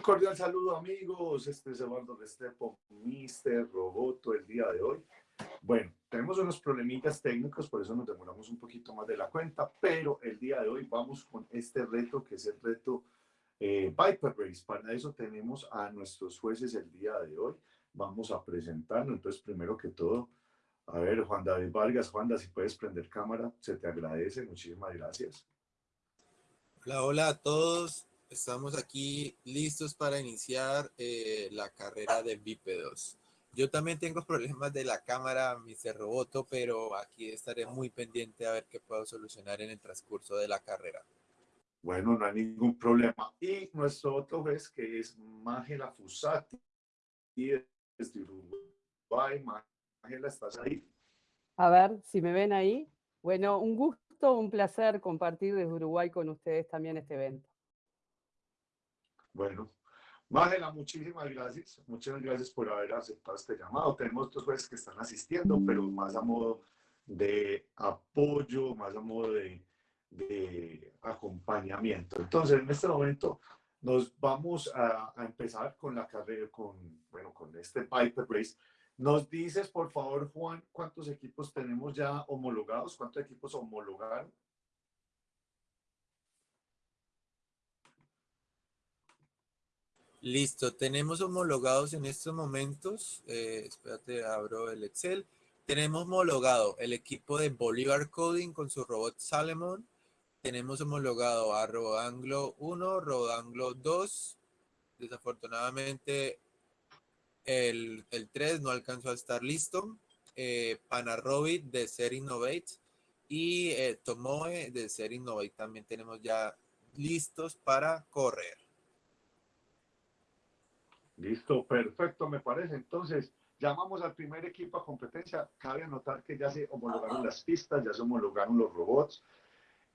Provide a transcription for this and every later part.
Un cordial saludo amigos, este es Eduardo Restrepo, Mister Roboto el día de hoy. Bueno, tenemos unos problemitas técnicos, por eso nos demoramos un poquito más de la cuenta, pero el día de hoy vamos con este reto que es el reto eh, Viper Race. Para eso tenemos a nuestros jueces el día de hoy. Vamos a presentarnos, entonces primero que todo, a ver, Juan David Vargas, Juan, si puedes prender cámara, se te agradece, muchísimas gracias. Hola, hola a todos. Estamos aquí listos para iniciar eh, la carrera de bípedos. Yo también tengo problemas de la cámara, Mr. Roboto, pero aquí estaré muy pendiente a ver qué puedo solucionar en el transcurso de la carrera. Bueno, no hay ningún problema. Y nuestro otro juez, que es Mágela Fusati, desde Uruguay. Mágela, ¿estás ahí? A ver, si me ven ahí. Bueno, un gusto, un placer compartir desde Uruguay con ustedes también este evento. Bueno, Mágela, muchísimas gracias. Muchas gracias por haber aceptado este llamado. Tenemos otros jueces que están asistiendo, pero más a modo de apoyo, más a modo de, acompañamiento. Entonces, en este momento nos vamos a, a, empezar con la carrera, con, bueno, con este Piper Race. Nos dices, por favor, Juan, cuántos equipos tenemos ya homologados, cuántos equipos homologaron. Listo, tenemos homologados en estos momentos, eh, espérate, abro el Excel. Tenemos homologado el equipo de Bolívar Coding con su robot Salomon. Tenemos homologado a Rodanglo 1, Rodanglo 2. Desafortunadamente el, el 3 no alcanzó a estar listo. Eh, Panarobit de Ser Innovate y eh, Tomoe de Ser Innovate también tenemos ya listos para correr. Listo, perfecto, me parece. Entonces, llamamos al primer equipo a competencia. Cabe anotar que ya se homologaron las pistas, ya se homologaron los robots.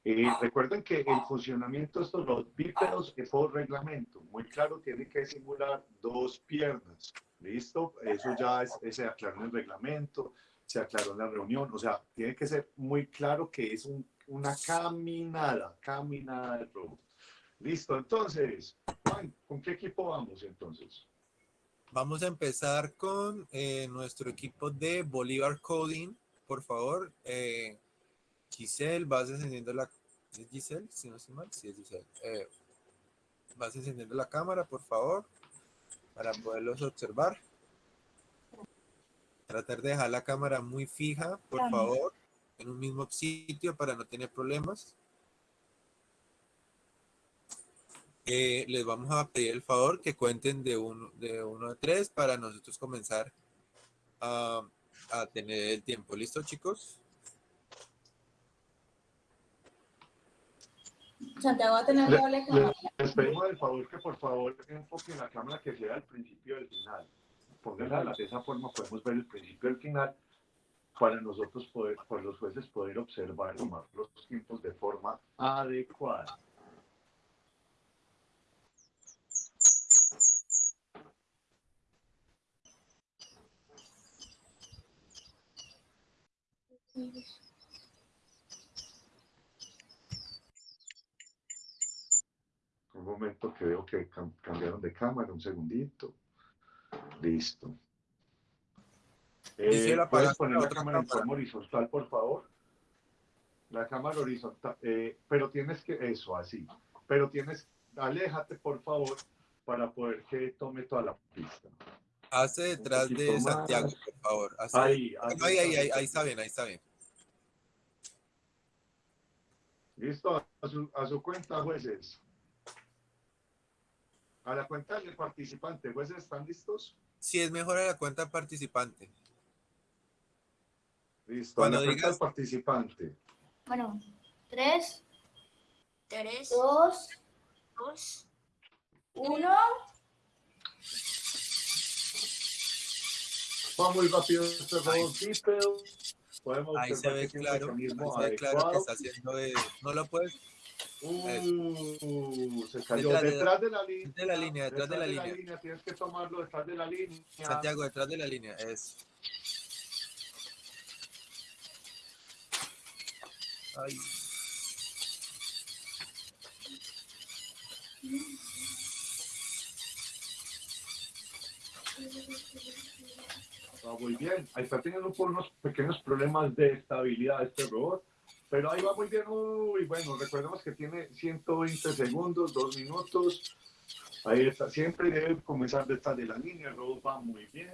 Eh, recuerden que el funcionamiento de estos robots bípedos es por reglamento. Muy claro, tiene que simular dos piernas. ¿Listo? Eso ya es, se aclaró en el reglamento, se aclaró en la reunión. O sea, tiene que ser muy claro que es un, una caminada, caminada del robot. Listo, entonces, ¿con qué equipo vamos entonces? Vamos a empezar con eh, nuestro equipo de Bolívar Coding. Por favor, eh, Giselle, vas encendiendo la... ¿Es Giselle? Si no estoy mal, sí es Giselle. Eh, vas encendiendo la cámara, por favor, para poderlos observar. Tratar de dejar la cámara muy fija, por favor, en un mismo sitio para no tener problemas. Eh, les vamos a pedir el favor que cuenten de uno, de uno a tres para nosotros comenzar a, a tener el tiempo. ¿Listo, chicos? Santiago va a tener Le- doble le- cámara. Les pedimos el favor que por favor enfoquen la cámara que sea al principio y al final. Pónganla de esa forma, podemos ver el principio y el final para nosotros poder, por los jueces poder observar y tomar los tiempos de forma adecuada. Un momento que veo que cam- cambiaron de cámara, un segundito. Listo. Eh, ¿Puedes poner la cámara en forma horizontal, por favor? La cámara horizontal, eh, pero tienes que, eso, así. Pero tienes, aléjate, por favor, para poder que tome toda la pista. Hace detrás de más. Santiago, por favor. Hace- Ahí, Ahí, ahí, ahí, ahí, ahí está bien, ahí está bien. Listo, a su, a su cuenta, jueces. A la cuenta del participante, jueces, ¿están listos? Si es mejor a la cuenta participante. Listo, Cuando a la cuenta digas- del participante. Bueno, tres, Tres, dos, dos, uno. Va muy rápido este robot bípedo. Podemos Ahí se ve claro, ahí se ve claro que está haciendo de... No lo puedes... Uh, se cayó Detrás de- detrás de la línea. de la línea, detrás de la línea. Tienes que tomarlo detrás de la línea. Santiago, detrás de la línea. Es... Ay. Va muy bien. Ahí está teniendo por unos pequeños problemas de estabilidad este robot, pero ahí va muy bien. Uy, bueno, recordemos que tiene 120 segundos, 2 minutos. Ahí está, siempre debe comenzar detrás de la línea, el robot va muy bien,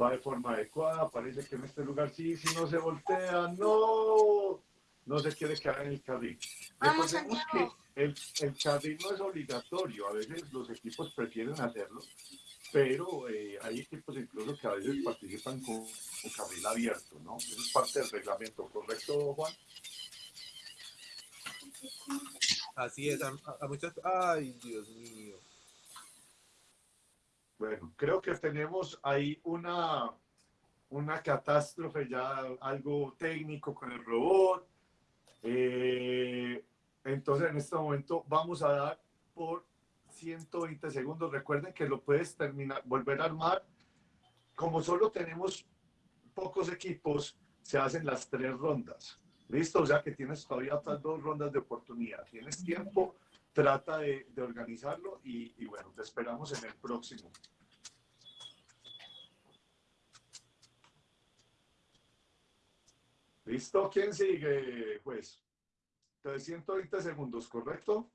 va de forma adecuada, parece que en este lugar sí, si no se voltea, no, no se quiere quedar en el carril. Vamos, Recordemos Santiago. que el, el carril no es obligatorio, a veces los equipos prefieren hacerlo, pero eh, hay equipos incluso que a veces participan con, con carril abierto, ¿no? Eso es parte del reglamento, ¿correcto, Juan? Así es, a, a muchas... Ay, Dios mío. Bueno, creo que tenemos ahí una, una catástrofe, ya algo técnico con el robot. Eh, entonces, en este momento vamos a dar por 120 segundos. Recuerden que lo puedes terminar, volver a armar. Como solo tenemos pocos equipos, se hacen las tres rondas. ¿Listo? O sea que tienes todavía otras dos rondas de oportunidad. Tienes tiempo, trata de, de organizarlo y, y bueno, te esperamos en el próximo. ¿Listo? ¿Quién sigue, pues? 120 segundos, ¿correcto?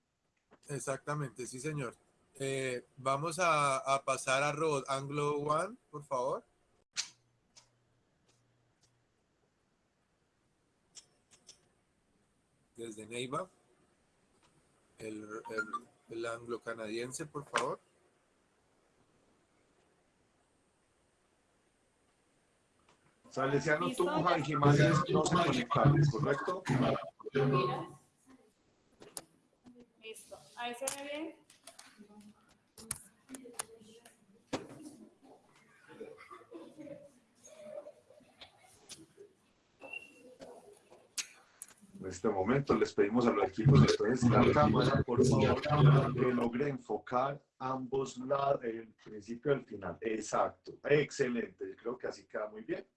Exactamente, sí, señor. Eh, vamos a, a pasar a Robot Anglo One, por favor. Desde Neiva. El, el, el anglo canadiense, por favor. Salesiano Tunja y Jiménez no se conectaron, ¿correcto? Ahí se ve bien. En este momento les pedimos a los equipos de la cámara, por favor, que logre enfocar ambos lados, el principio y el final. Exacto, excelente. Creo que así queda muy bien.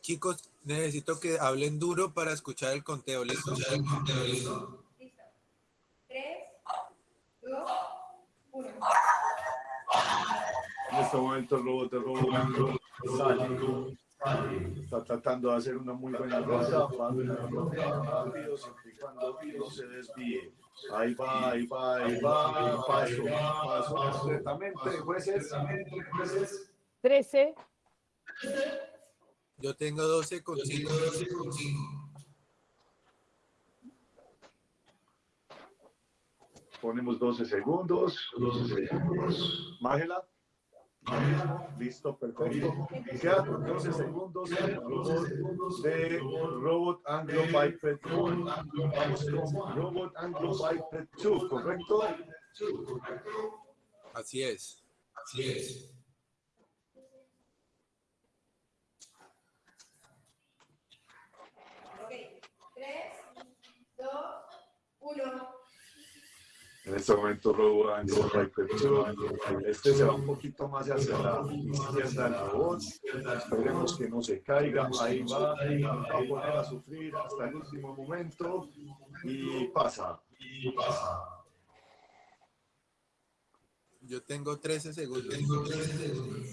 Chicos, necesito que hablen duro para escuchar el conteo. ¿Listo? Listo. Tres, dos, uno. En este momento el robot robot sale. Está tratando de hacer una muy buena ronda, siempre y cuando no se desvíe. Ahí va, ahí va, ahí va, paso, paso completamente, jueces, jueces. 13, Yo tengo 12 con 5. Ponemos 12 segundos. 12 segundos. Mágela. Listo, perfecto. Quedan 12 segundos el robot de Robot Anglo Biped 1. Vamos con Robot Anglo Biped 2, ¿correcto? Así es. Así es. Ok. Tres, dos, En este momento Biped 2. Este se va un poquito más hacia la izquierda del robot. Esperemos que no se caiga. Ahí va. Va a poner a sufrir hasta el último momento. Y pasa. Y pasa. Yo tengo 13 segundos.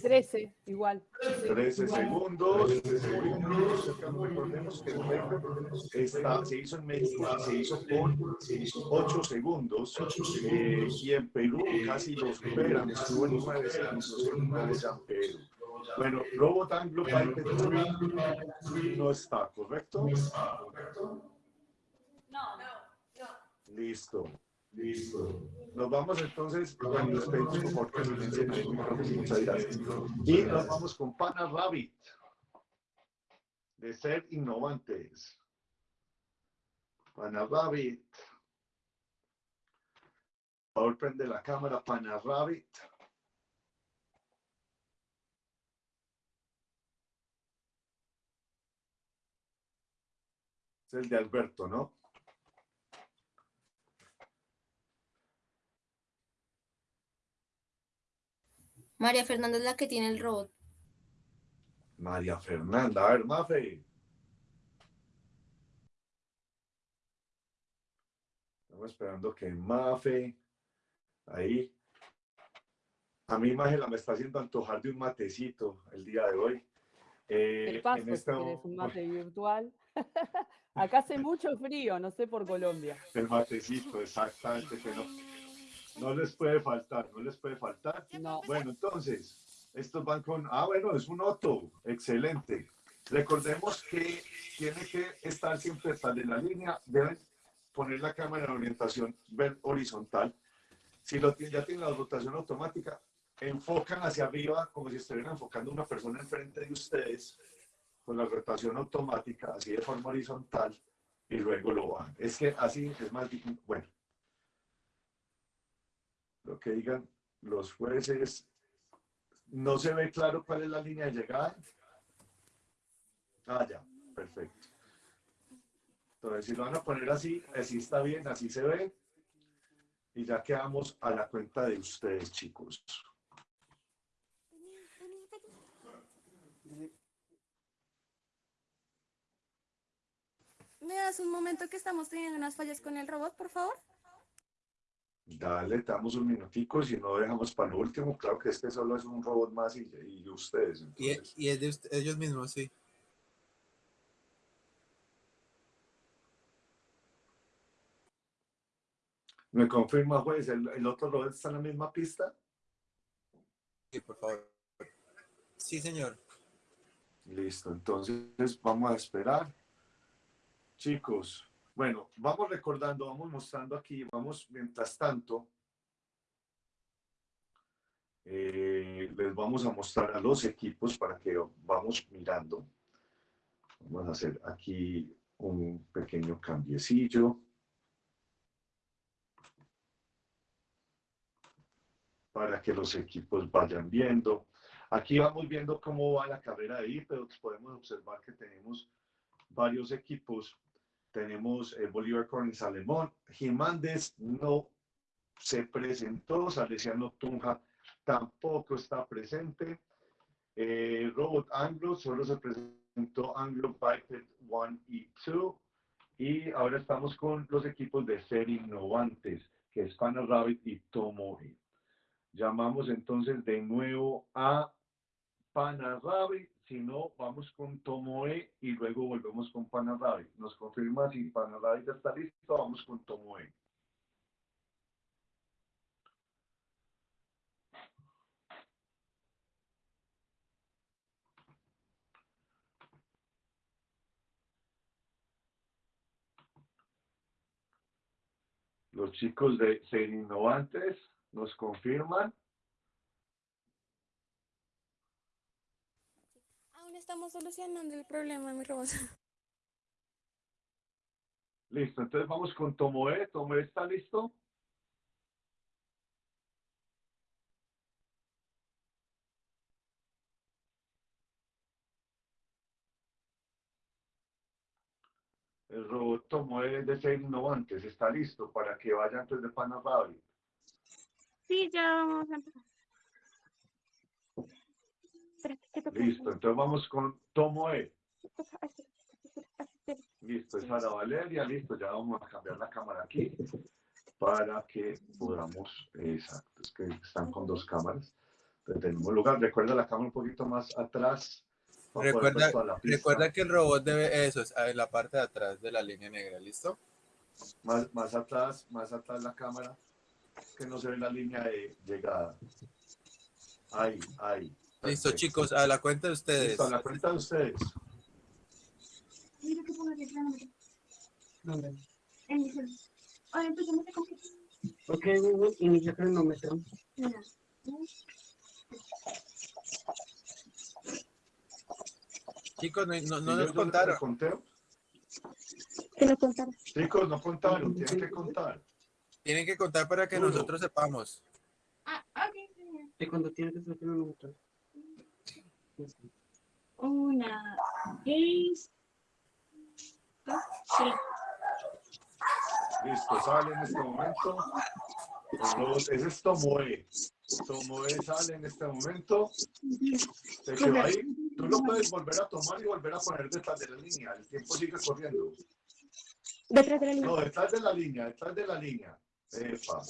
13, igual. 13 segundos. Recordemos que el está- se hizo en México se hizo por 8 segundos. eh, y en Perú casi lo superan. Estuvo en 9 segundos en una de San Pedro. Bueno, Robot Anglo Biped 3 no está, ¿correcto? No, no, no. Listo. Listo. Nos vamos entonces, silencien ahí, muchas gracias. Y nos vamos con Pana Rabbit, de ser innovantes. Pana Rabbit. Por favor, prende la cámara, Pana Rabbit. Es el de Alberto, ¿no? María Fernanda es la que tiene el robot. María Fernanda, a ver, Mafe. Estamos esperando que Mafe, ahí, A mí, Mágela, me está haciendo antojar de un matecito el día de hoy. Eh, Te paso en este querés un mate virtual. Acá hace mucho frío, no sé por Colombia. El matecito, exactamente, que no, no les puede faltar, no les puede faltar. No. Bueno, entonces, estos van con, ah, bueno, es un Otto, excelente. Recordemos que tiene que estar siempre detrás de la línea, deben poner la cámara en orientación ver- horizontal. Si lo tienen, ya tienen la rotación automática, enfocan hacia arriba como si estuvieran enfocando a una persona enfrente de ustedes con la rotación automática, así de forma horizontal, y luego lo bajan. Es que así es más difícil. Bueno, lo que digan los jueces, no se ve claro cuál es la línea de llegada. Ah, ya, perfecto. Entonces, si lo van a poner así, así está bien, así se ve. Y ya quedamos a la cuenta de ustedes, chicos. ¿Me das un momento que estamos teniendo unas fallas con el robot, por favor? Dale, te damos un minutico, si no dejamos para lo último. Claro que este solo es un robot más y, y ustedes. Y, entonces. y es de ust- ellos mismos, sí. ¿Me confirma, juez? ¿El, el otro robot está en la misma pista? Sí, por favor. Sí, señor. Listo, entonces vamos a esperar. Chicos, bueno, vamos recordando, vamos mostrando aquí, vamos mientras tanto. eh, les vamos a mostrar a los equipos para que vamos mirando. Vamos a hacer aquí un pequeño cambiecillo. Para que los equipos vayan viendo. Aquí vamos viendo cómo va la carrera de pero Podemos observar que tenemos varios equipos. Tenemos el Bolívar Collins Alemón. Jiménez no se presentó. Salesiano Tunja tampoco está presente. Eh, Robot Anglo solo se presentó Anglo Biped 1 y 2. Y ahora estamos con los equipos de ser innovantes, que es Pana Rabbit y Tomoe. Llamamos entonces de nuevo a Panarabi, si no, vamos con Tomoe y luego volvemos con Panarabi. Nos confirma si Panarabi ya está listo, vamos con Tomoe. Los chicos de Ser Innovantes nos confirman. Aún estamos solucionando el problema, mi robot. Listo, entonces vamos con Tomoe. Tomoe está listo. El robot Tomoe de ser innovantes está listo para que vaya antes de Panarabi. Sí, ya vamos a empezar. Listo, entonces vamos con Tomoe. Listo, es Sara Valeria, listo, ya vamos a cambiar la cámara aquí para que podamos, exacto, es que están con dos cámaras. Entonces tenemos lugar, recuerda la cámara un poquito más atrás. Recuerda, recuerda que el robot debe, eso, es en la parte de atrás de la línea negra, ¿listo? Más, más atrás, más atrás la cámara, que no se ve la línea de llegada. Ahí, ahí. Listo, chicos, a la cuenta de ustedes. Listo, a la cuenta de ustedes. Ok, Google, inicia cronómetro. Mira. Chicos, no, no, no ¿Sí nos contaron. conteo? Que lo contaron. Chicos, no contaron, tienen que contar. Tienen que contar para que Uno. nosotros sepamos. Ah, ok. ¿Y cuando tienes que hacer cronómetro? Una, seis, dos, sí. Listo, sale en este momento. Ese es Tomoe. Tomoe sale en este momento. Se quedó ahí. Tú lo puedes volver a tomar y volver a poner detrás de la línea. El tiempo sigue corriendo. Detrás de la línea. No, detrás de la línea, detrás de la línea. Epa. No.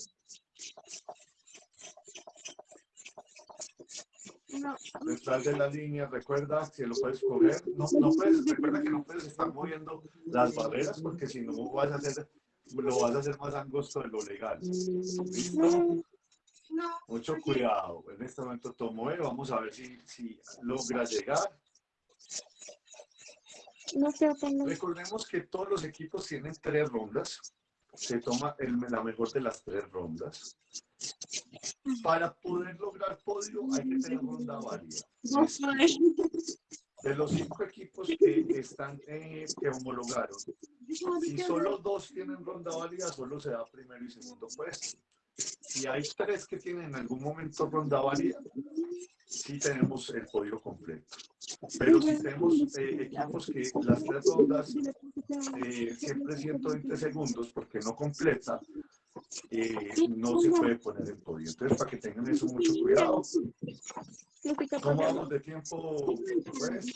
Detrás de la línea, recuerda que lo puedes coger, no, no puedes, recuerda que no puedes estar moviendo las barreras porque si no vas a hacer, lo vas a hacer más angosto de lo legal. ¿Listo? No. Mucho cuidado, en este momento Tomoe, vamos a ver si, si logra llegar. No. Recordemos que todos los equipos tienen tres rondas. Se toma el- la mejor de las tres rondas. Para poder lograr podio hay que tener ronda válida. De los cinco equipos que están eh, que homologaron, si solo dos tienen ronda válida, solo se da primero y segundo puesto. Si hay tres que tienen en algún momento ronda válida, sí tenemos el podio completo. Pero si tenemos eh, equipos que las tres rondas eh, siempre 120 segundos porque no completa, eh, no se puede poner el podio. Entonces, para que tengan eso mucho cuidado. ¿Cómo vamos de tiempo? Pues,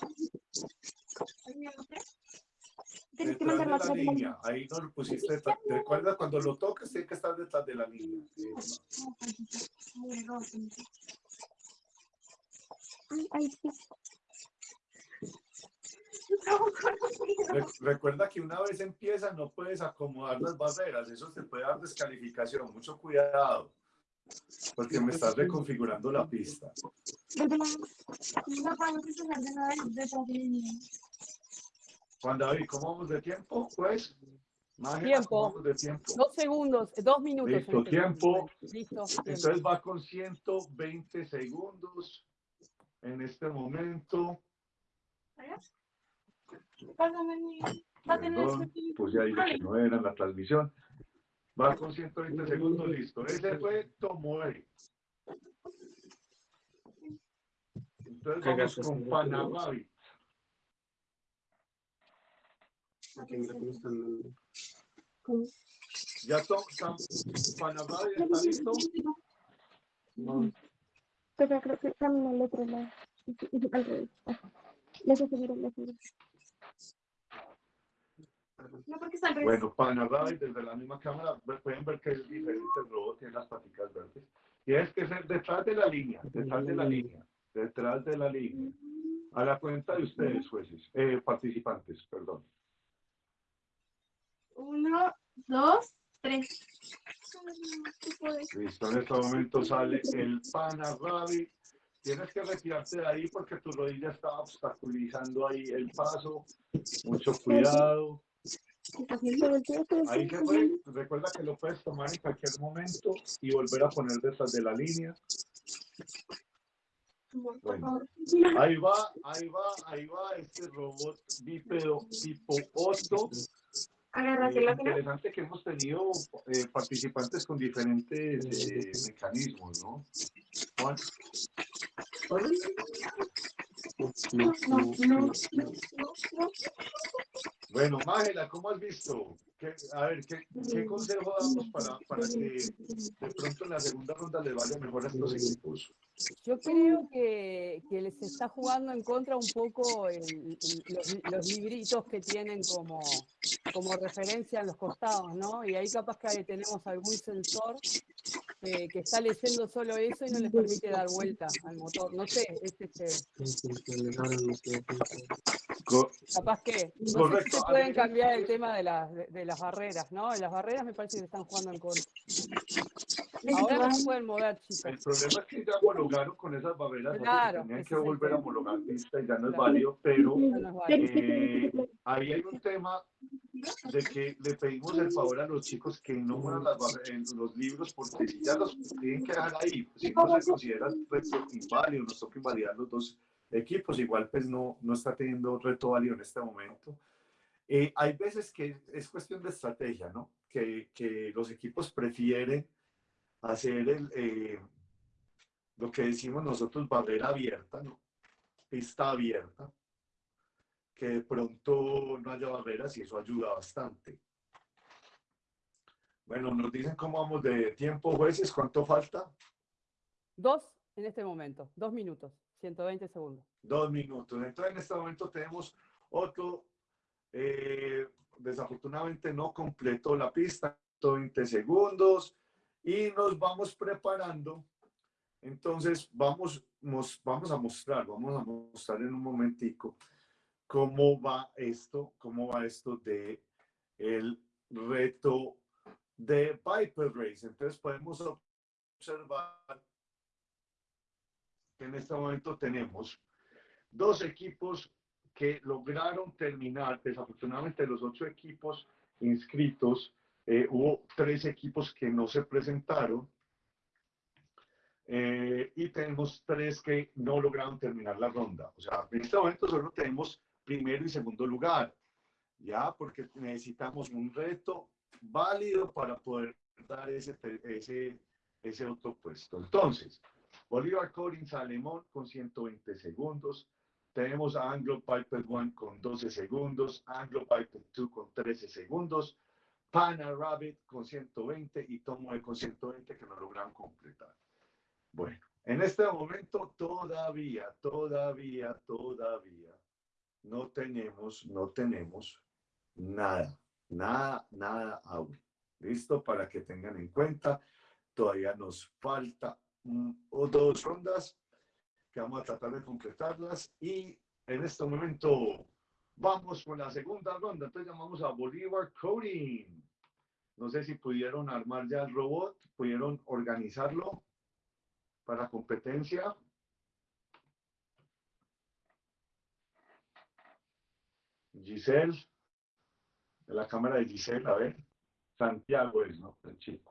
Tienes que detrás mandar de la línea. Ahí no lo pusiste. detrás- Recuerda, cuando lo toques, tiene que estar detrás de la línea. Ay, ay, sí. Re- Recuerda que una vez empieza no puedes acomodar las barreras, eso te puede dar descalificación, mucho cuidado, porque me estás reconfigurando la pista. Juan David, ¿cómo vamos de tiempo? Pues, Mágena, Tiempo. ¿cómo vamos de tiempo? Dos segundos, dos minutos. Listo, este tiempo. Listo. Entonces va con 120 segundos en este momento. Perdón, ese- pues ya dije que no era en la transmisión. Va con 120 segundos, listo. Ese fue Tomoe. Entonces vamos con Panamavi. ¿Ya to- Sam- Panamavi está listo? No, Pero creo que camina al otro lado. Al revés. Les aseguro, les aseguro. No, porque está al revés. Bueno, Panamavi desde la misma cámara pueden ver que es diferente el robot, tiene las paticas verdes. Tienes que ser detrás de la línea, detrás de la línea, detrás de la línea. A la cuenta de ustedes, jueces, eh, participantes, perdón. Uno, dos, tres. Listo, en este momento sale el pana panarrabi. Tienes que retirarte de ahí porque tu rodilla está obstaculizando ahí el paso. Mucho cuidado. Ahí se fue. Recuerda que lo puedes tomar en cualquier momento y volver a poner detrás de la línea. Ahí va, ahí va, ahí va este robot bípedo tipo 8. Agarras eh, interesante que hemos tenido eh, participantes con diferentes eh, mecanismos, ¿no? Juan no, No, no, no, no. no, no, no. Bueno, Mágela, ¿cómo has visto? ¿Qué- a ver, ¿qué, consejo damos para, que de pronto en la segunda ronda le vaya mejor a estos equipos? Yo creo que, que les está jugando en contra un poco los libritos que tienen como, como referencia en los costados, ¿no? Y ahí capaz que tenemos algún sensor eh, que está leyendo solo eso y no les permite dar vuelta al motor. No sé, es este, Capaz que, no sé si se pueden cambiar el tema de las, de, de las barreras, ¿no? Las barreras me parece que están jugando en contra. Ahora no pueden mover, El chicos. problema es que ya homologaron con esas barreras, Claro, tenían que el volver a homologar pista y ya no es Claro. válido, pero no válido. eh, ahí hay un tema de que le pedimos el favor a los chicos que no muevan las barre- en los libros porque si ya los tienen que dejar ahí, si no se considera reto inválido, nos toca invalidar los dos equipos, igual pues no, no está teniendo reto válido en este momento. Eh, hay veces que es cuestión de estrategia, ¿no? Que, que los equipos prefieren hacer el, eh, lo que decimos nosotros barrera abierta, ¿no? Pista abierta, que de pronto no haya barreras y eso ayuda bastante. Bueno, nos dicen cómo vamos de tiempo, jueces, ¿cuánto falta? Dos en este momento, dos minutos, 120 segundos. Dos minutos. Entonces, en este momento tenemos otro, eh, desafortunadamente no completó la pista, 20 segundos, y nos vamos preparando Entonces, vamos, mos- vamos a mostrar, vamos a mostrar en un momentico cómo va esto, cómo va esto de el reto de Viper Race. Entonces, podemos observar en este momento tenemos dos equipos que lograron terminar, desafortunadamente los ocho equipos inscritos, eh, hubo tres equipos que no se presentaron eh, y tenemos tres que no lograron terminar la ronda. O sea, en este momento solo tenemos primero y segundo lugar, ya, porque necesitamos un reto válido para poder dar ese, ese, ese otro puesto. Entonces, Bolívar Collins Alemón con 120 segundos. Tenemos a Anglo Piper One con 12 segundos, Anglo Piper 2 con 13 segundos, Pana Rabbit con 120 y Tomoe con 120 que no lograron completar. Bueno, en este momento todavía, todavía, todavía no tenemos, no tenemos nada, nada, nada aún. ¿Listo? Para que tengan en cuenta, todavía nos falta o dos rondas que vamos a tratar de completarlas y en este momento vamos con la segunda ronda. Entonces llamamos a Bolívar Coding. No sé si pudieron armar ya el robot, pudieron organizarlo para competencia. Giselle, de la cámara de Giselle, a ver. Santiago es, ¿no? El chico.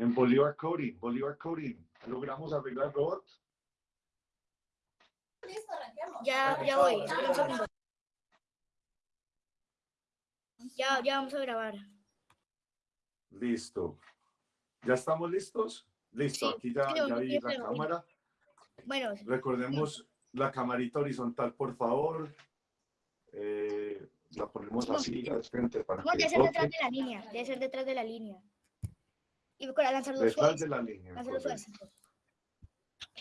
En Bolívar Coding, Bolívar Coding, logramos arreglar el robot. Listo, arranquemos. Ya, ya voy, espera un segundo. Ya, ya vamos a grabar. Listo. ¿Ya estamos listos? Listo, Sí, aquí ya, sí, ya sí, vi sí, la cámara. Bueno, Recordemos la camarita horizontal, por favor. Eh, la ponemos así al frente para que a ser detrás de la línea, debe ser detrás de la línea. Y para lanzarlo suave. la línea. Lanzarlo suave. correcto.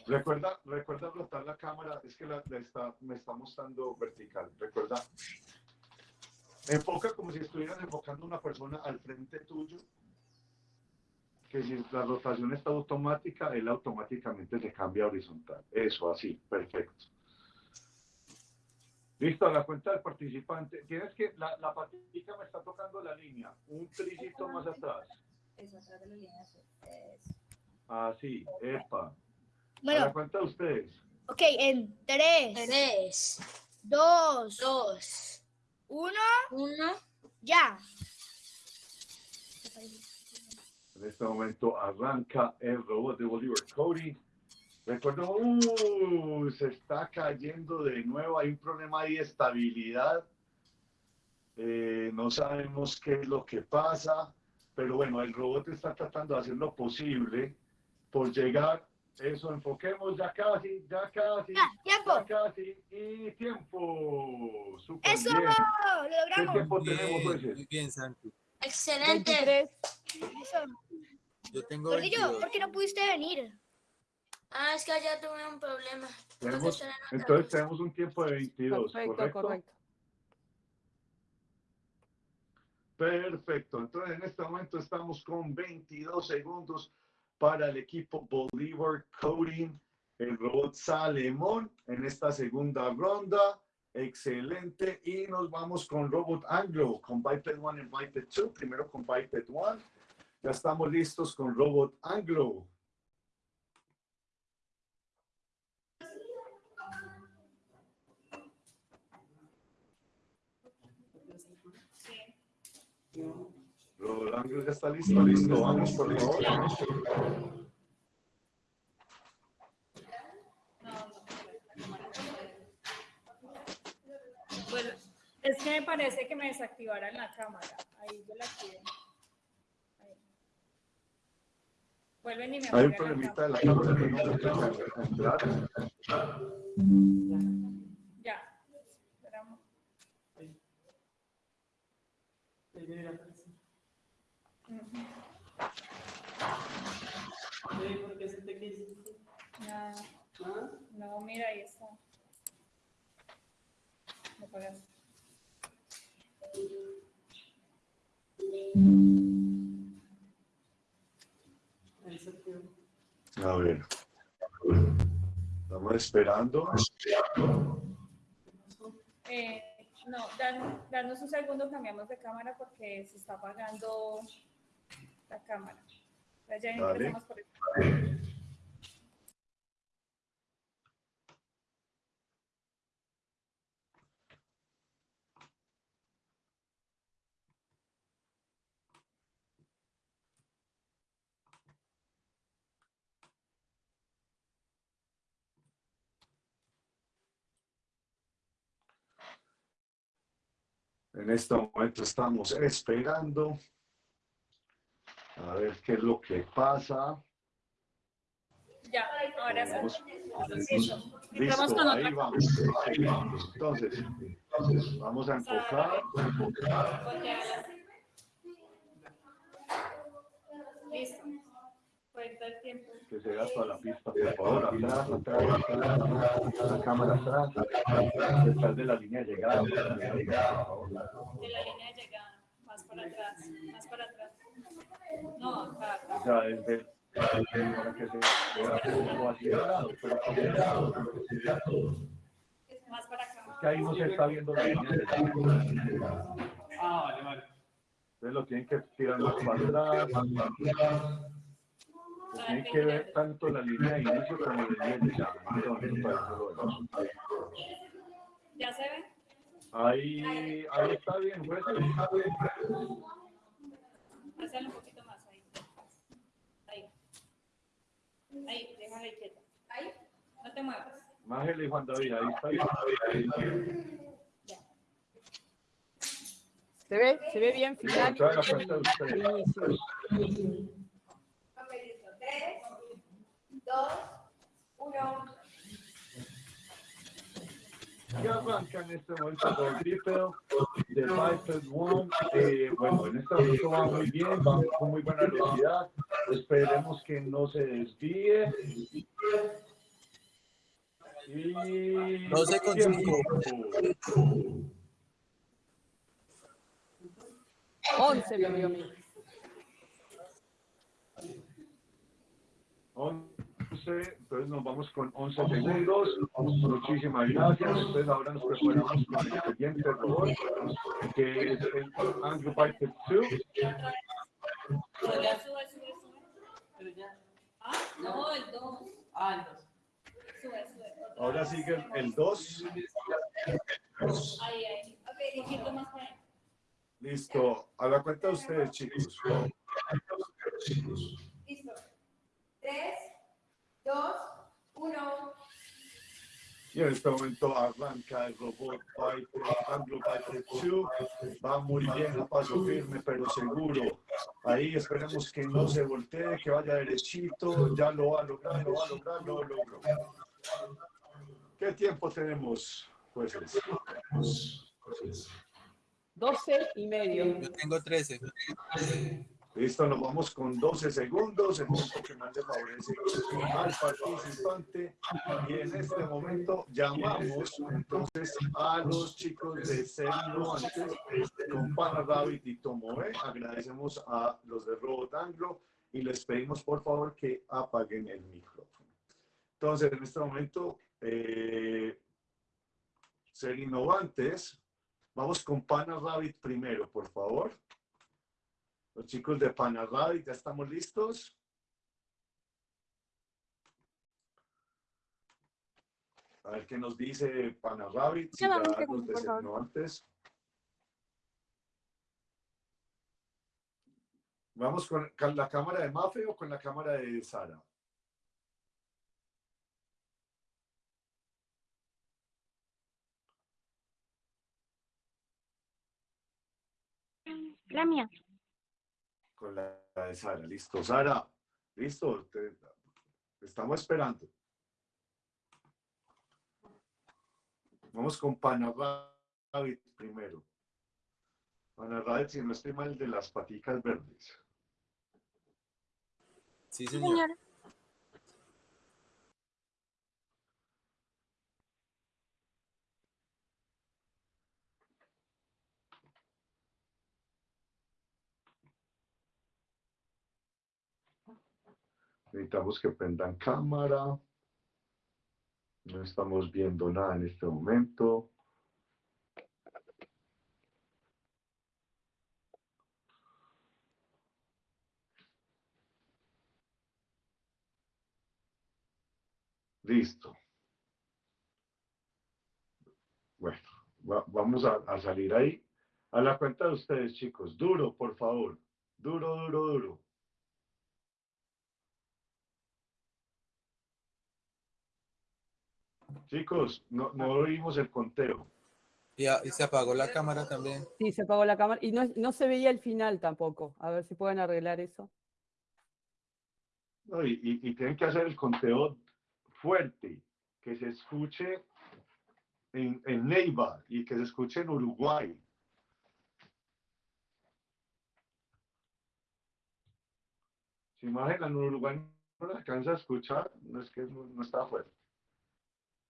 Recuerda, recuerda rotar la cámara, es que la, la está, me está mostrando vertical. Recuerda. Enfoca como si estuvieras enfocando una persona al frente tuyo. Que si la rotación está automática, él automáticamente se cambia a horizontal. Eso, así, perfecto. Listo, a la cuenta del participante. Tienes que, la, la patica me está tocando la línea, un tricito más atrás. Eso, atrás de la línea. eso. Así, epa. A la Bueno, cuenta de ustedes. ok, en 3, Tres, 2, dos, 1, uno. ya. En este momento arranca el robot de Bolívar Cody. Recuerdo, uh, se está cayendo de nuevo, hay un problema de estabilidad. Eh, no sabemos qué es lo que pasa, pero bueno, el robot está tratando de hacer lo posible por llegar. Eso, enfoquemos ya casi, ya casi, Ya, tiempo. ya casi, y tiempo. Eso, bien. lo ¿Qué logramos. tiempo tenemos, Bien, jueces? muy bien, Santi. Excelente. 23, Eso. Yo tengo Gordillo, 22. ¿por qué no pudiste venir? Ah, es que allá tuve un problema. Tenemos, Entonces, entonces tenemos un tiempo de 22, perfecto, ¿correcto? correcto. Perfecto. Entonces, en este momento estamos con 22 segundos para el equipo Bolívar Coding. El robot Salemón en esta segunda ronda. Excelente. Y nos vamos con Robot Anglo, con Biped 1 y Biped 2. Primero con Biped 1. Ya estamos listos con Robot Anglo. Anglo ya está listo. Listo. Vamos, por favor. Bueno, es que me parece que me desactivaran la cámara. Ahí yo la activé. Vuelven y me Hay un problemita de cámara. la cámara que no deja entrar. Ya. Esperamos. Nada. No, mira, ahí está. Apagaste. A ver. Estamos esperando. Eh, no, dan- danos un segundo, cambiamos de cámara porque se está apagando la cámara. Ya empezamos por esto. En este momento estamos esperando. A ver qué es lo que pasa. Ya, ahora Vamos. sí. Listo. Con ahí vamos. ahí vamos. Entonces, vamos a enfocar. Volteala. Listo. Cuenta el tiempo. Que se vea toda la pista, por favor. Atrás, atrás, atrás. La cámara atrás. Detrás de la línea de llegada. De la línea de llegada. Más para atrás. Más para atrás. No, acá, acá. O sea, desde para que se vea como así de lado, pero como de lado. Más para acá. que ahí no se está viendo la línea de llegada. Ah, vale, vale. Entonces lo tienen que tirar más para atrás. Tienen que ver tanto la línea de inicio como la línea de vean. ¿Ya se ve? Ahí, ahí está bien, pues. Hazlo un poquito más ahí. Ahí. Ahí, déjala ahí quieta. Ahí. No te muevas. Mágele y Juan David, ahí está bien. ¿Se ve? ¿Se ve bien final? Entonces, la cuenta de ustedes. Inicio. Y arranca en este momento con Triple de Viper One. Eh, bueno, en este momento va muy bien, va con muy buena velocidad. Esperemos que no se desvíe. Y 12 con tiempo. 11 me dio a mí. 11, entonces nos vamos con 11 segundos. Muchísimas gracias. Entonces ahora nos preparamos con el siguiente robot, que es el Anglo Viper 2. Sube, sube, sube, sube. Ah, no, el 2. Ah, entonces. Sube, sube. otro. Ahora sigue el 2. Ahí, ahí. Ok, un poquito más. Listo. A la cuenta de ustedes, chicos. Listo. Tres, dos, uno. Y en este momento arranca el robot Viper, Anglo Viper 2. Va muy bien, a paso firme, pero seguro. Ahí esperemos que no se voltee, que vaya derechito. Ya lo va a lograr, lo va a lograr, lo logró. ¿Qué tiempo tenemos, jueces? 12 y medio. Yo tengo 13. Listo, nos vamos con 12 segundos, el tiempo que más le favorece al participante. Y en este momento llamamos entonces a los chicos de Serino antes con Pana Rabbit y Tomoe. Agradecemos a los de Robot Anglo y les pedimos por favor que apaguen el micrófono. Entonces, en este momento, eh, ser innovantes. Vamos con Pana Rabbit primero, por favor. Los chicos de Pana Rabbit, ¿ya estamos listos? A ver qué nos dice Pana Rabbit, si Ya, favor. designó antes. ¿Vamos con con la cámara de Mafe o con la cámara de Sara? La mía. Con la, de Sara. Listo, Sara. Listo. Te, te estamos esperando. Vamos con Panarrabbit primero. Panarrabbit, si no estoy mal, de las paticas verdes. Sí, Sí, señor. Necesitamos que prendan cámara. No estamos viendo nada en este momento. Listo. Bueno, va- vamos a salir ahí. A la cuenta de ustedes, chicos. Duro, por favor. Duro, duro, duro. Chicos, no, no oímos el conteo. Y, a- y se apagó la cámara también. Sí, se apagó la cámara y no, no se veía el final tampoco. A ver si pueden arreglar eso. No, y, y- y tienen que hacer el conteo fuerte, que se escuche en, en Neiva y que se escuche en Uruguay. Si imaginan, en Uruguay no se alcanza a escuchar, no es que no, no está fuerte.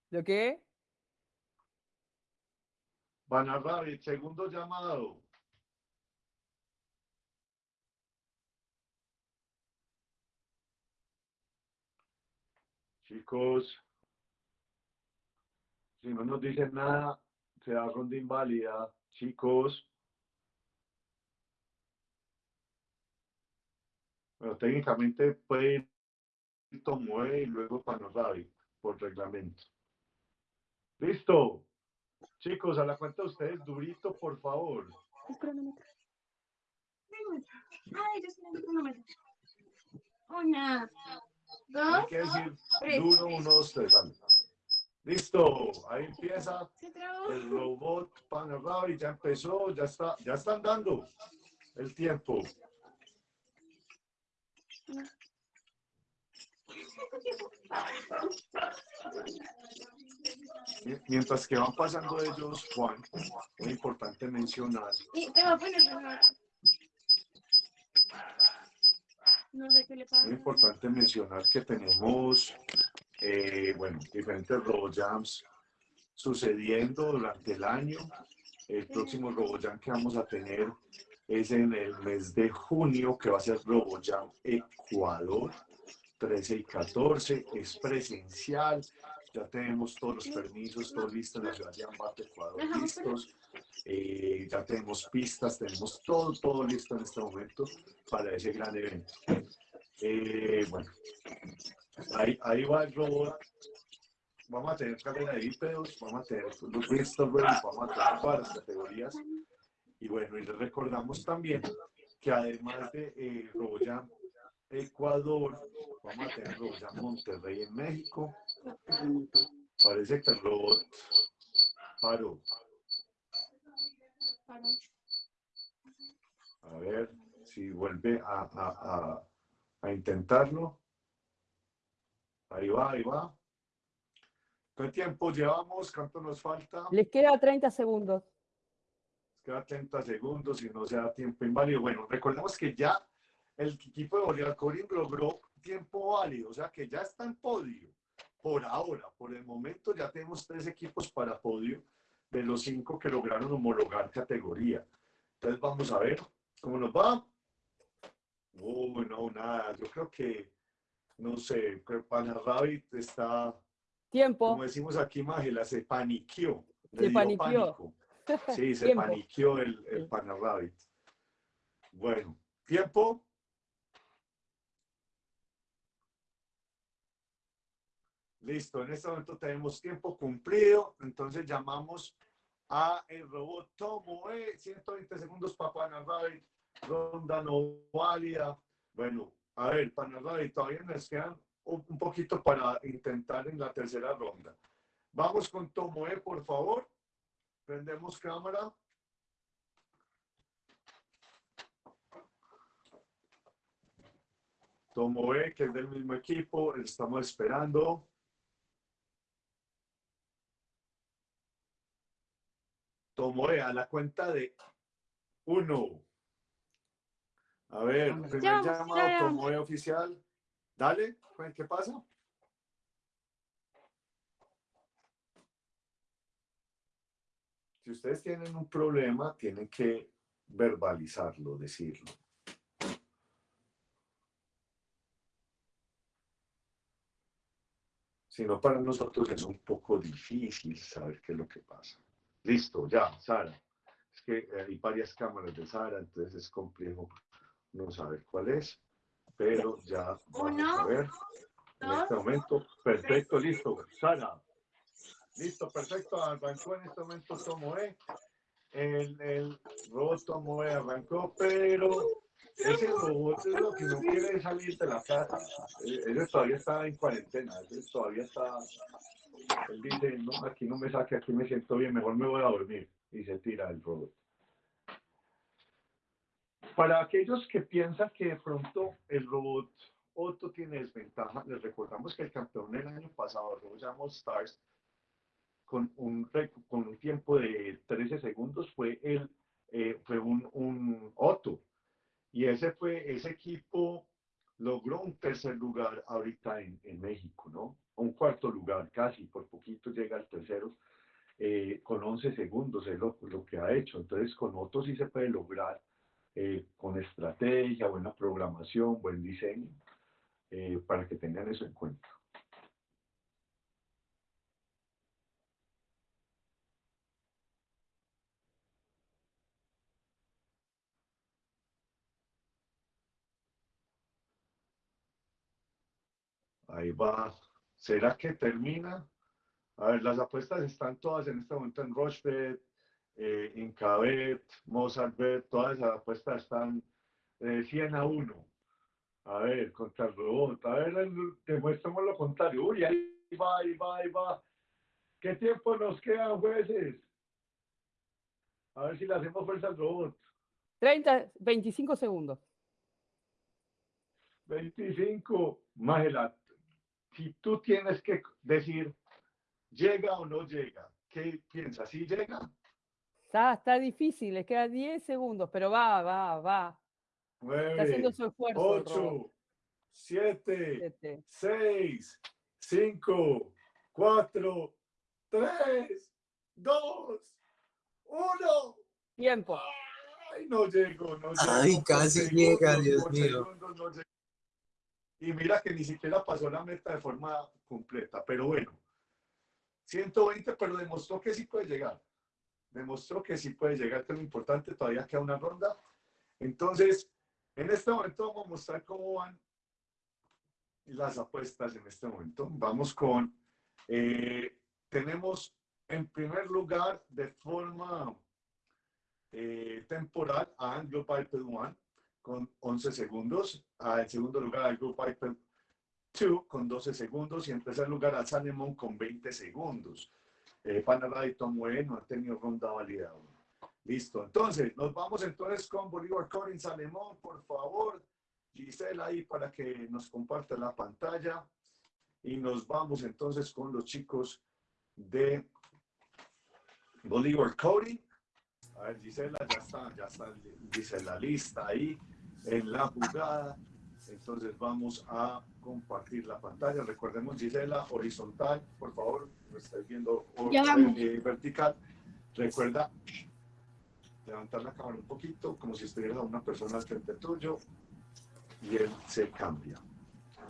¿Lo qué? Rabbit, segundo llamado. Chicos, si no nos dicen nada, se da ronda inválida. Chicos. Bueno, técnicamente puede ir y luego Panorrabi por reglamento. Listo. Chicos, a la cuenta de ustedes, durito, por favor. Una, dos, que decir tres. duro, uno, dos, tres. Listo, ahí empieza el robot Panorama ya empezó, ya está, ya están dando el tiempo. Mi- Mientras que van pasando ellos, Juan, es importante mencionar. Es importante mencionar que tenemos, eh, bueno, diferentes RoboJams sucediendo durante el año. El próximo RoboJam que vamos a tener es en el mes de junio, que va a ser RoboJam Ecuador, 13 y 14. Es presencial. Ya tenemos todos los permisos, todo listo la ciudad de Ambato, Ecuador, listos. Eh, ya tenemos pistas, tenemos todo, todo listo en este momento para ese gran evento. Eh, bueno, ahí, ahí va el robot. Vamos a tener carrera de bípedos, vamos a tener los Bristol Ravens, vamos a tener varias categorías. Y bueno, y les recordamos también que además de eh, RoboJam Ecuador, vamos a tener RoboJam Monterrey en México. Parece que el robot paró. A ver si vuelve a, a, a, a intentarlo. Ahí va, ahí va. ¿Qué tiempo llevamos? ¿Cuánto nos falta? Les queda 30 segundos. Queda 30 segundos y no se da tiempo inválido. Bueno, recordemos que ya el equipo de Bolívar Corín logró tiempo válido, o sea que ya está en podio. Por ahora, por el momento ya tenemos tres equipos para podio de los cinco que lograron homologar categoría. Entonces vamos a ver cómo nos va. Oh, no, nada. Yo creo que, no sé, Panarrabbit está, Tiempo. como decimos aquí, Mágela, se paniqueó. le Se paniqueó. pánico. Sí, se paniqueó el, el. Panarrabbit. Bueno, tiempo. Listo, en este momento tenemos tiempo cumplido, entonces llamamos a el robot Tomoe, 120 segundos para Panarrabbit, ronda no válida. Bueno, a ver, Panarrabbit, todavía nos quedan un poquito para intentar en la tercera ronda. Vamos con Tomoe, por favor. Prendemos cámara. Tomoe, que es del mismo equipo, estamos esperando. Tomoe, a la cuenta de uno. A ver, primer Ya llamado. Tomoe oficial. Dale, ¿qué pasa? Si ustedes tienen un problema, tienen que verbalizarlo, decirlo. sino para nosotros es un poco difícil saber qué es lo que pasa. Listo, ya, Sara. Es que eh, hay varias cámaras de Sara, entonces es complejo no saber cuál es, pero ya vamos a ver en este momento. Perfecto, listo. Sara. Listo, perfecto. Arrancó en este momento Tomoe. El, el robot Tomoe arrancó, pero ese robot es lo que no quiere salir de la casa. Eh, Él todavía está en cuarentena, él todavía está. Él dice, no, aquí no me saque, aquí me siento bien, mejor me voy a dormir. Y se tira el robot. Para aquellos que piensan que de pronto el robot Otto tiene desventaja, les recordamos que el campeón del año pasado, Robot Stars, con un, con un tiempo de 13 segundos fue, el, eh, fue un, un Otto. Y ese fue, ese equipo logró un tercer lugar ahorita en, en México, ¿no? Un cuarto lugar casi, por poquito llega al tercero, eh, con 11 segundos es lo, lo que ha hecho. Entonces con Otto sí se puede lograr eh, con estrategia, buena programación, buen diseño, eh, para que tengan eso en cuenta. Ahí va. ¿Será que termina? A ver, las apuestas están todas en este momento en Rochebet, eh, Incabet, Mozartbet, todas esas apuestas están eh, 100 a 1. A ver, contra el robot. A ver, el- demuéstrame lo contrario. Uy, ahí va, ahí va, ahí va. ¿Qué tiempo nos queda, jueces? A ver si le hacemos fuerza al robot. 30, 25 segundos. 25, Magela, si tú tienes que decir, ¿llega o no llega? ¿Qué piensas? ¿Sí llega? Está, está difícil, le queda 10 segundos, pero va, va, va. Está haciendo 9, su esfuerzo. el robot. 8, 7, Siete. 6, 5, 4, 3, 2, 1. Tiempo. Ay, no llego, no llego. Ay, casi segundos, llega, Dios mío. segundos no llego. Y mira que ni siquiera pasó la meta de forma completa, pero bueno. 120, pero demostró que sí puede llegar. Demostró que sí puede llegar, que lo importante, todavía queda una ronda. Entonces, en este momento vamos a mostrar cómo van las apuestas en este momento. Vamos con, eh, tenemos en primer lugar de forma eh, temporal a Anglo Piper One con 11 segundos, a en segundo lugar a Anglo Piper 2 con 12 segundos y en tercer lugar a Sanemon con 20 segundos. Eh, Panara y Tomoe no han tenido ronda válida. Listo, entonces nos vamos entonces con Bolívar Corin Salemón, por favor. Gisela ahí para que nos comparta la pantalla. Y nos vamos entonces con los chicos de Bolívar Coding. A ver, Gisela, ya está, ya está Gisela lista ahí en la jugada. Entonces vamos a compartir la pantalla. Recordemos, Gisela, horizontal, por favor, lo estáis viendo o- eh, vertical. Recuerda levantar la cámara un poquito, como si estuvieras a una persona al frente tuyo, y él se cambia.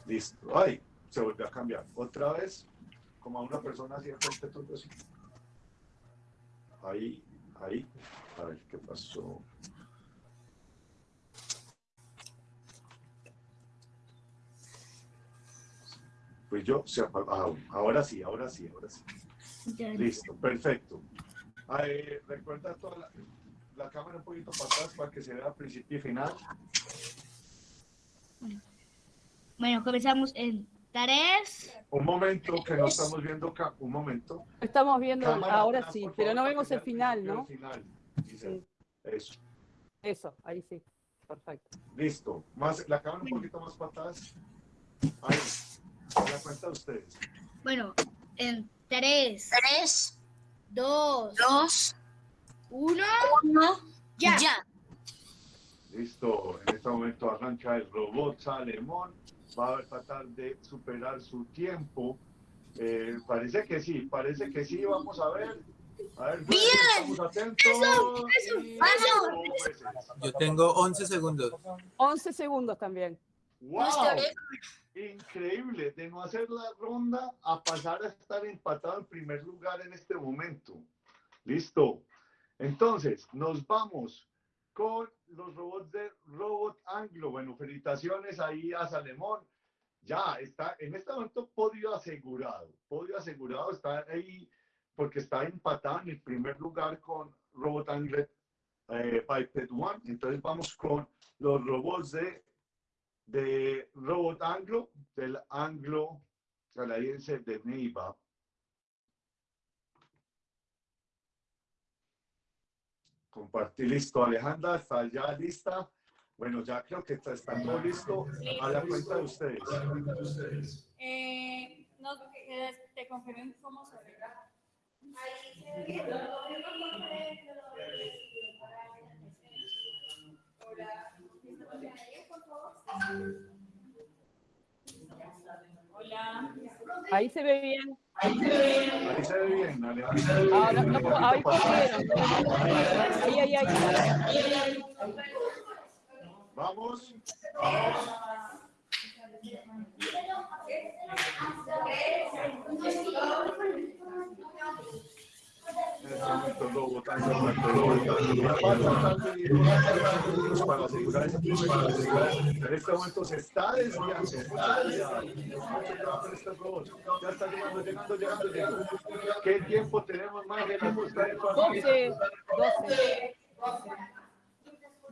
Listo. Ay, se volvió a cambiar. Otra vez, como a una persona así al frente tuyo. así. Ahí, ahí. A ver qué pasó. Pues yo, se apagó. Ah, ahora sí, ahora sí, ahora sí. Listo, perfecto. Ay, recuerda toda la, la cámara un poquito para atrás para que se vea principio y final. Bueno, comenzamos en tres. Un momento que no estamos viendo acá, un momento. Estamos viendo Cámara ahora atrás, sí, pero no vemos el final, ¿no? final. Giselle. Eso. Eso, ahí sí. Perfecto. Listo. Más, la cámara un poquito más para atrás. Ahí. ¿Se da cuenta ustedes? Bueno, en tres, Tres, dos, dos, uno, uno, ya. ya. Listo. En este momento arranca el robot Salemón. Va a tratar de superar su tiempo. Eh, parece que sí, parece que sí. Vamos a ver. A ver, jueces, estamos atentos. eso, Y- eso. Oh, jueces. Yo tengo 11 segundos. 11 segundos también. ¡Wow! Increíble, de no hacer la ronda a pasar a estar empatado en primer lugar en este momento. Listo. Entonces, nos vamos con los robots de Robot Anglo. Bueno, felicitaciones ahí a Salemón. Ya está, en este momento podio asegurado. Podio asegurado está ahí porque está empatado en el primer lugar con Robot Anglo eh, Piped One. Entonces vamos con los robots de de Robot Anglo, del Anglo canadiense de Neiva. Compartir listo, Alejandra, está ya lista. Bueno, ya creo que está, está todo listo a la cuenta de ustedes. Eh, no, eh, te confirmen cómo se ve. Hola. Ahí se ve bien. Ahí se ve bien, Alejandra. Ah, no, no, puedo- ahí. Ahí, ahí, ahí. Vamos va tratando de ir para asegurar. En este momento se está desviando. Este. Ya está llegando. ¿Qué tiempo tenemos más de la costa de Panamá? 12, 12.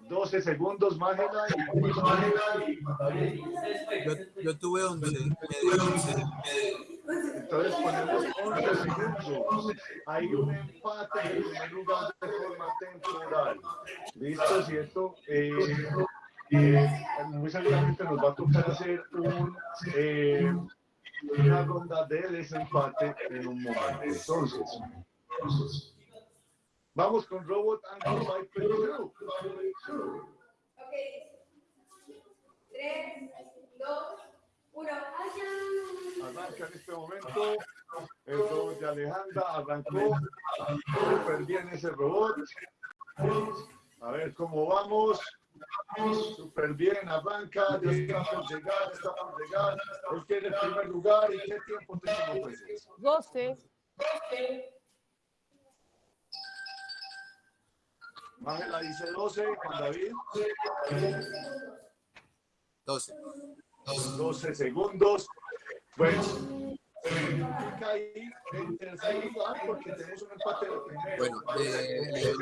12 segundos, y Yo, yo tuve 11, me dio 11. Entonces ponemos 11 segundos. Hay un empate en primer lugar de forma temporal. ¿Listo? ¿Cierto? Eh, eh, muy seguramente nos va a tocar hacer un, eh, una ronda de desempate en un momento. Entonces, vamos con Robot and Viper Crew. Arranca en este momento el robot de Alejandra, arrancó súper bien ese robot. A ver cómo vamos. Súper bien, arranca, ya está por llegar, está por llegar. Él tiene el primer lugar y qué tiempo tenemos pues. 12. Ángela dice 12, Juan David. 12. 12 segundos. Bueno, significa ahí en tercer lugar porque tenemos un empate de primero. Bueno, eh,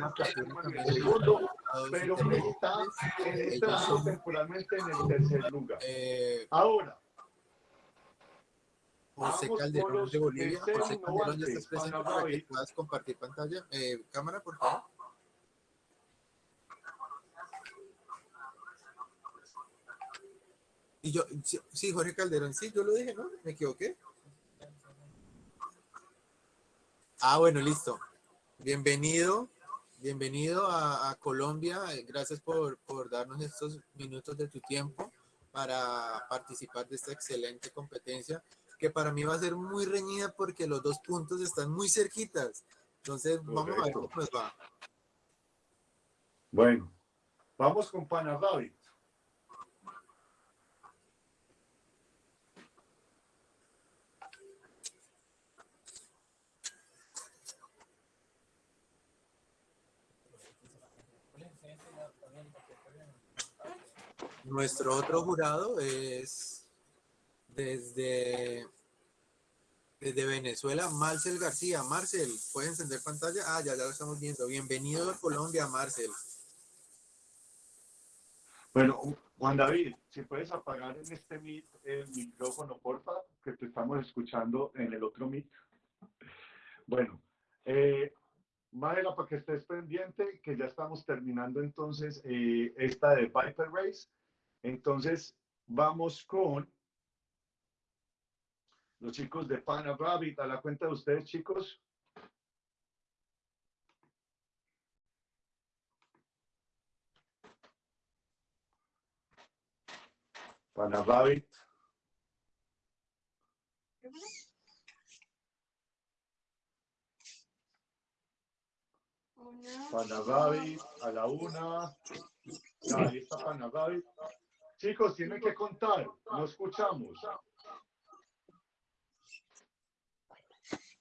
segundo, pero está son, temporalmente en el tercer lugar. eh, Ahora, José Calderón los de Bolivia. José Calderón, ya estás presente para que puedas compartir pantalla. Eh, cámara, por favor. Y yo, sí, Jorge Calderón, sí, yo lo dije, ¿no? Me equivoqué. Ah, bueno, listo. Bienvenido, bienvenido a, a Colombia. Gracias por, por darnos estos minutos de tu tiempo para participar de esta excelente competencia, que para mí va a ser muy reñida porque los dos puntos están muy cerquitas. Entonces, vamos a ver Correcto. cómo nos va. bueno, vamos con Pana Rabbit. Nuestro otro jurado es desde, desde Venezuela, Marcel García. Marcel, ¿puedes encender pantalla? Ah, ya, ya lo estamos viendo. Bienvenido a Colombia, Marcel. Bueno, Juan David, si puedes apagar en este mic el micrófono, porfa, que te estamos escuchando en el otro mic. Bueno, eh, para que estés pendiente, que ya estamos terminando entonces eh, esta de Viper Race. Entonces, vamos con los chicos de Pana Rabbit. A la cuenta de ustedes, chicos. Pana Rabbit. Pana Rabbit, a la una. Ahí está Pana Rabbit. Chicos, tienen que contar. No escuchamos.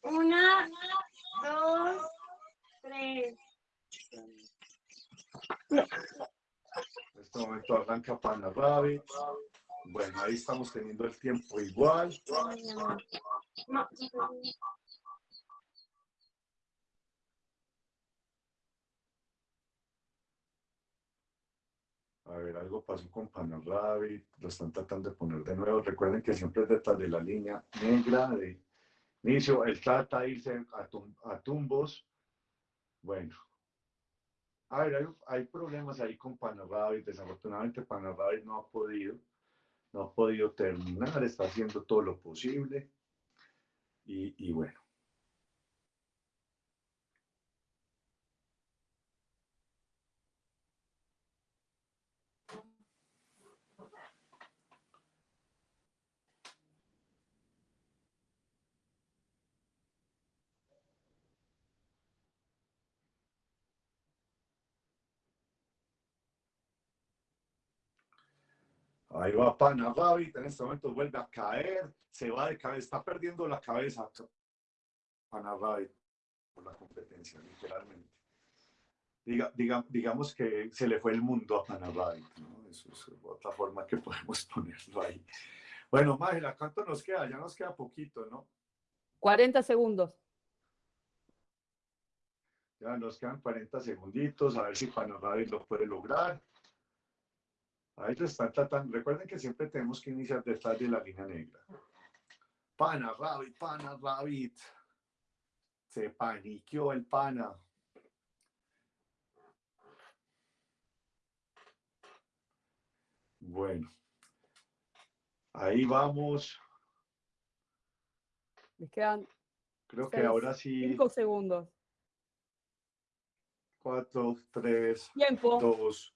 Una, dos, tres. En este momento arranca Pana Rabbit. Bueno, ahí estamos teniendo el tiempo igual. No, A ver, algo pasó con Pana Rabbit. Lo están tratando de poner de nuevo. Recuerden que siempre es detrás de la línea negra de inicio. Él trata de irse a, tum- a tumbos. Bueno. A ver, hay, problemas ahí con Pana Rabbit. Desafortunadamente Pana Rabbit no ha podido. No ha podido terminar. Está haciendo todo lo posible. Y, y bueno. Ahí va Pana Rabbit, en este momento vuelve a caer, se va de cabeza, está perdiendo la cabeza Pana Rabbit por la competencia, literalmente. Diga, diga- digamos que se le fue el mundo a Pana Rabbit, ¿no? Eso es otra forma que podemos ponerlo ahí. Bueno, Mágela, ¿cuánto nos queda? Ya nos queda poquito, ¿no? 40 segundos. Ya nos quedan 40 segunditos, a ver si Pana Rabbit lo puede lograr. Ahí lo están tratando. Recuerden que siempre tenemos que iniciar detrás de la línea negra. Pana Rabbit, Pana Rabbit. Se paniqueó el pana. Bueno. Ahí vamos. Les quedan Creo que ahora sí. 5 segundos. Cuatro, tres, Tiempo. dos,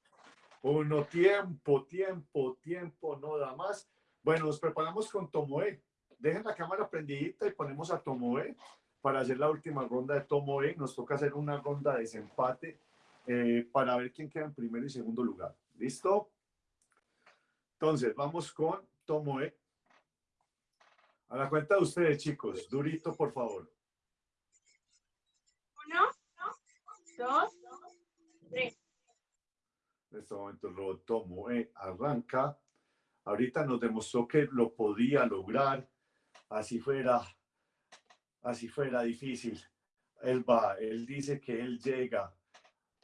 uno. Tiempo, tiempo, tiempo, no da más. Bueno, nos preparamos con Tomoe. Dejen la cámara prendidita y ponemos a Tomoe para hacer la última ronda de Tomoe. Nos toca hacer una ronda de desempate eh, para ver quién queda en primero y segundo lugar. ¿Listo? Entonces, vamos con Tomoe. A la cuenta de ustedes, chicos. Durito, por favor. Uno, dos, tres. En este momento el robot Tomoe arranca. Ahorita nos demostró que lo podía lograr. Así fuera, así fuera difícil. Él va, él dice que él llega.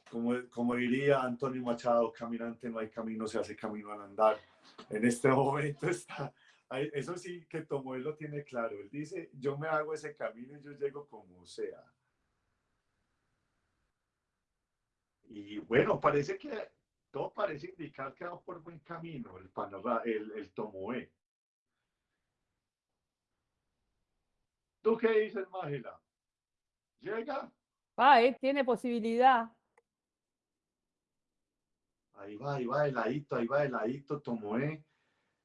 Como, como diría Antonio Machado, caminante no hay camino, se hace camino al andar. En este momento está, eso sí que Tomoe lo tiene claro. Él dice, yo me hago ese camino y yo llego como sea. Y bueno, parece que todo parece indicar que va por buen camino el, panorama, el, el Tomoe. ¿Tú qué dices, Mágela? ¿Llega? Va, eh, tiene posibilidad. Ahí va, ahí va, heladito, ahí va, heladito, Tomoe,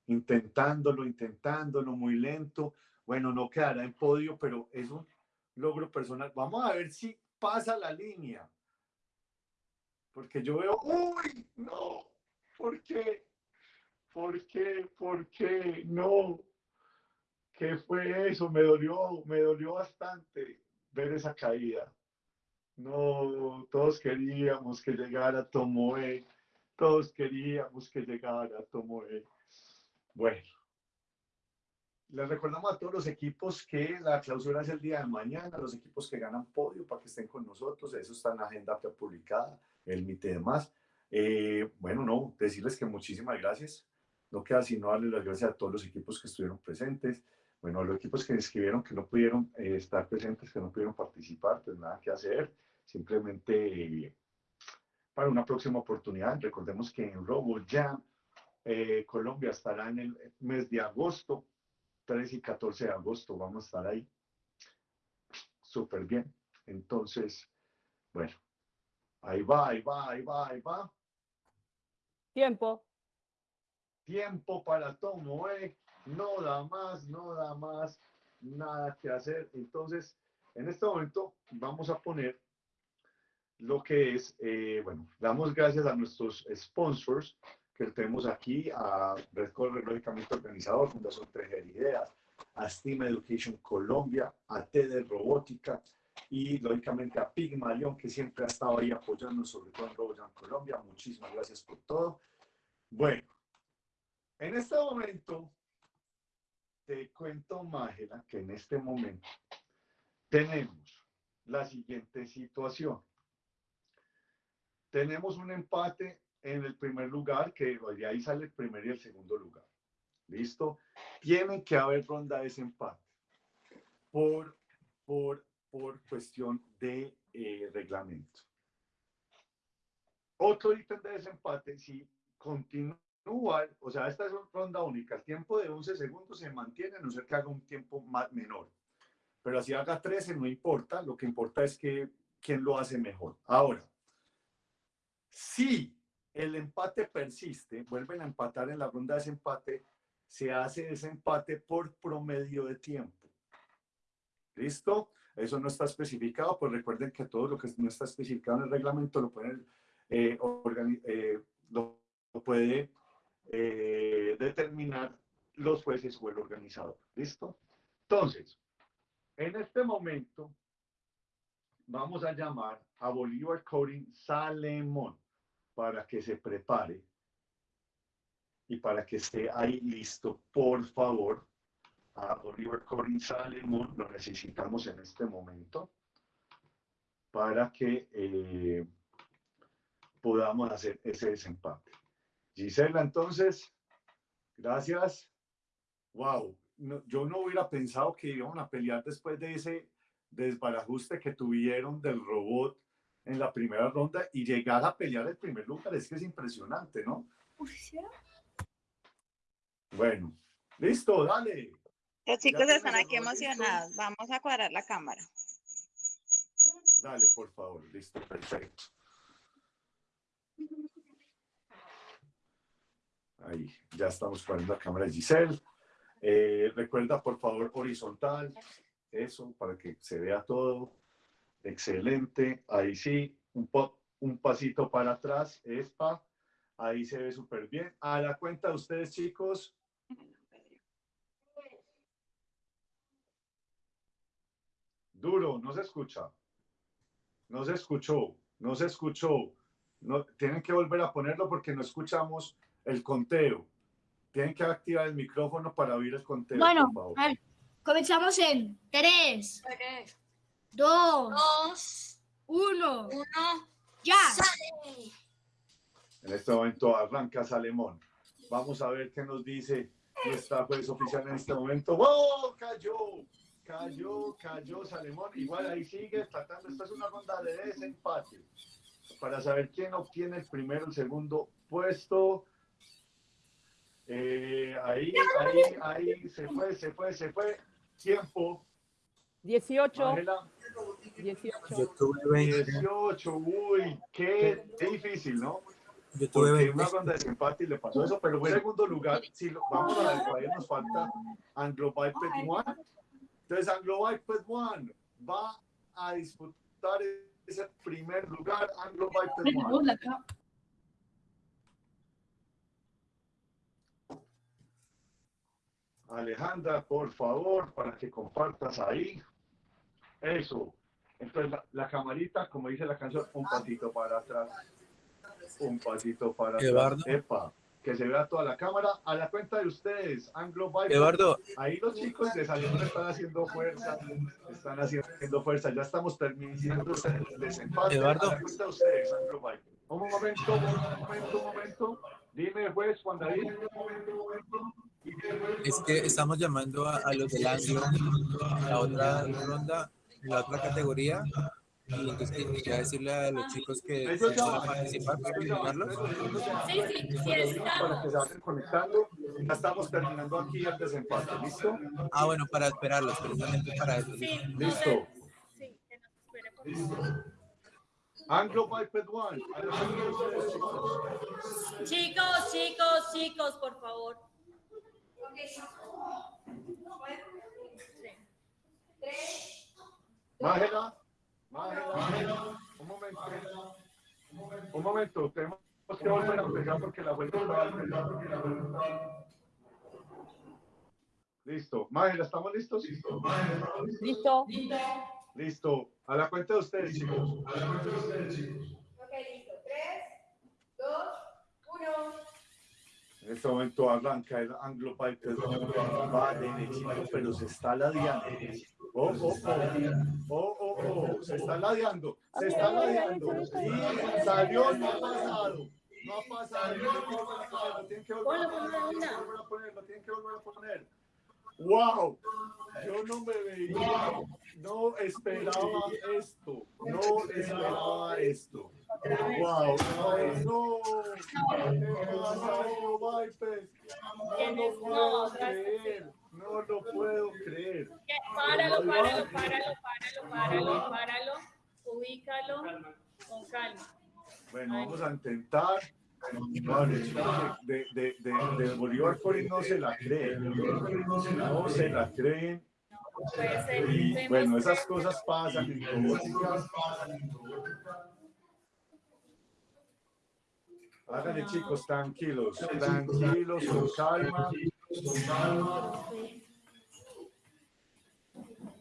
intentándolo, intentándolo, muy lento. Bueno, no quedará en podio, pero es un logro personal. Vamos a ver si pasa la línea. Porque yo veo, uy, no, ¿por qué? ¿Por qué? ¿Por qué? No. ¿Qué fue eso? Me dolió, me dolió bastante ver esa caída. No, todos queríamos que llegara Tomoe, todos queríamos que llegara Tomoe. Bueno, les recordamos a todos los equipos que la clausura es el día de mañana, los equipos que ganan podio para que estén con nosotros, eso está en la agenda publicada, el MIT y demás. Eh, bueno, no, decirles que muchísimas gracias. No queda sino darles las gracias a todos los equipos que estuvieron presentes. Bueno, los equipos que inscribieron, que no pudieron eh, estar presentes, que no pudieron participar, pues nada que hacer. Simplemente eh, para una próxima oportunidad. Recordemos que en RoboJam eh, Colombia estará en el mes de agosto, 13 y 14 de agosto, vamos a estar ahí. Súper bien. Entonces, bueno, ahí va, ahí va, ahí va, ahí va. Tiempo. Tiempo para Tomoe, no da más, no da más, nada que hacer. Entonces, en este momento vamos a poner lo que es, eh, bueno, damos gracias a nuestros sponsors que tenemos aquí a Red Color, lógicamente organizador, Fundación Tejer Ideas, a Steam Education Colombia, a TED Robótica y lógicamente a Pigmalion, que siempre ha estado ahí apoyando, sobre todo en Robojan Colombia. Muchísimas gracias por todo. Bueno, en este momento te cuento, Mágela, que en este momento tenemos la siguiente situación. Tenemos un empate en el primer lugar, que de ahí sale el primer y el segundo lugar. ¿Listo? Tiene que haber ronda de desempate por, por, por cuestión de eh, reglamento. Otro ítem de desempate, si continúa, o sea, esta es una ronda única, el tiempo de 11 segundos se mantiene, a no ser que haga un tiempo más, menor. Pero si haga 13, no importa, lo que importa es que quién lo hace mejor. Ahora, si el empate persiste, vuelven a empatar en la ronda de desempate, se hace desempate por promedio de tiempo. ¿Listo? Eso no está especificado, pues recuerden que todo lo que no está especificado en el reglamento lo pueden eh, eh, puede eh, determinar los jueces o el organizador. ¿Listo? Entonces, en este momento vamos a llamar a Bolívar Coding Salemón para que se prepare y para que esté ahí listo, por favor, a Bolívar Coding Salemón, lo necesitamos en este momento para que eh, podamos hacer ese desempate. Gisela, entonces, gracias. Wow, no, yo no hubiera pensado que iban a pelear después de ese desbarajuste que tuvieron del robot en la primera ronda y llegar a pelear el primer lugar. Es que es impresionante, ¿no? Bueno, listo, dale. Los chicos están aquí emocionados. Vamos a cuadrar la cámara. Dale, por favor. Listo, perfecto. Ahí, ya estamos poniendo la cámara de Giselle. Eh, recuerda, por favor, horizontal. Eso, para que se vea todo. Excelente. Ahí sí, un, po un pasito para atrás. Espa. Ahí se ve súper bien. A la cuenta de ustedes, chicos. Duro, no se escucha. No se escuchó. No se escuchó. No, tienen que volver a ponerlo porque no escuchamos el conteo. Tienen que activar el micrófono para oír el conteo. Bueno, por favor. a ver, comenzamos en 3, 2, 1, ya. En este momento arranca Salemón. Vamos a ver qué nos dice nuestra juez oficial en este momento. ¡Wow! Cayó, cayó, cayó Salemón. Igual ahí sigue tratando. Esta es una ronda de desempate para saber quién obtiene el primero, el segundo puesto. Eh, ahí, ahí, ahí, se fue, se fue, se fue. Tiempo. 18. Ángela. 18. Yo tuve 20. 18, uy, qué difícil, ¿no? Yo tuve Porque 20. una ronda de desempate y le pasó eso, pero en segundo lugar, si lo, vamos a ver, todavía nos falta Anglo One. Entonces, Anglo Biped One va a disputar ese primer lugar, Anglo Biped One. Alejandra, por favor, para que compartas ahí. Eso. Entonces, la, la camarita, como dice la canción, un pasito para atrás. Un pasito para atrás. Epa, que se vea toda la cámara. A la cuenta de ustedes, Anglo Bible. Eduardo. Ahí los chicos de Salón están haciendo fuerza. Están haciendo fuerza. Ya estamos terminando el desempate. Eduardo. A la cuenta de ustedes, Anglo Bible. Un momento, un momento, un momento. Dime, juez, Juan David. Es que estamos llamando a, a los del Anglo, la otra ronda, la otra categoría. Y entonces quería decirle a los chicos que si van a participar, para invitarlos. Sí, sí, sí, está. Para que se vayan conectando. Ya estamos terminando aquí el desempate. ¿Listo? Ah, bueno, para esperarlos, precisamente para eso. Sí, Listo. Sí, que nos espere, por favor. Anglo Biped One. Chicos. Chicos, chicos, chicos, por favor. Mágela, Un momento. Un momento, tenemos que volver a empezar porque la vuelta estaba a empezar porque la vuelta Listo. Mágela, ¿estamos listos? ¿Listo? Listo. A la cuenta de ustedes, chicos. A la cuenta de ustedes, chicos. Ok, listo. Tres, dos, uno. En este momento arranca el Anglo Piper. Va derechito, pero se está ladeando. Oh, oh, oh. Oh, oh, oh. Se está ladeando. Se está ladeando. Y salió, no ha pasado. No ha pasado. Lo tienen que volver a tienen que volver a poner. Lo tienen que volver a poner. ¡Wow! Yo no me veía, no esperaba esto, no esperaba esto. ¡Wow! ¡Ay, no! ¿Qué pasa, Anglo Viper? No no lo puedo creer. Páralo, páralo, páralo, páralo, páralo, páralo. Ubícalo con calma. Bueno, vamos a intentar. De, de, de, de Bolívar Corin no se la creen. No se la ser. Y bueno, esas cosas pasan robótica. Háganle chicos, tranquilos, tranquilos, con calma.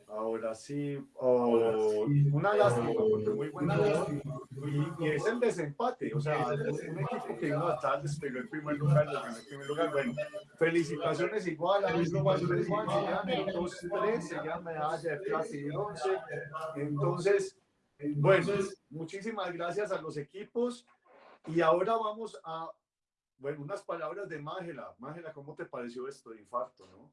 Ahora sí, oh, una lástima, porque muy buen robot. Y, y es el desempate, o sea, es un equipo que vino atrás, despegó el primer lugar, el primer lugar. Bueno, felicitaciones igual a Luis Juan, se llevan el 2-3, se llevan medalla de plata y bronce. Entonces, bueno, muchísimas gracias a los equipos. Y ahora vamos a, bueno, unas palabras de Mágela. Mágela, ¿cómo te pareció esto de infarto, no?